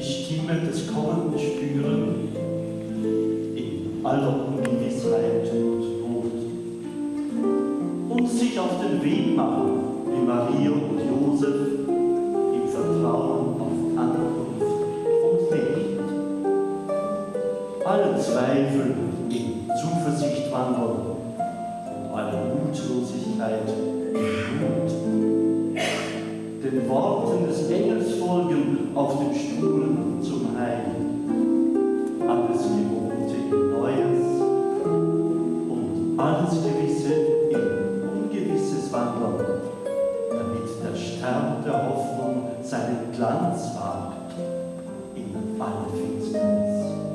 die Stimme des Kommenden spüren in aller Ungewissheit und Not und sich auf den Weg machen, wie Maria und Josef im Vertrauen auf Ankunft und Licht. Alle Zweifel in Zuversicht wandeln und alle Mutlosigkeit in Mut den Worten des Engels folgen auf dem Stuhl zum Heil. Alles Gewohnte in Neues und alles Gewisse in Ungewisses wandern, damit der Stern der Hoffnung seinen Glanz wagt in alle Finsternis.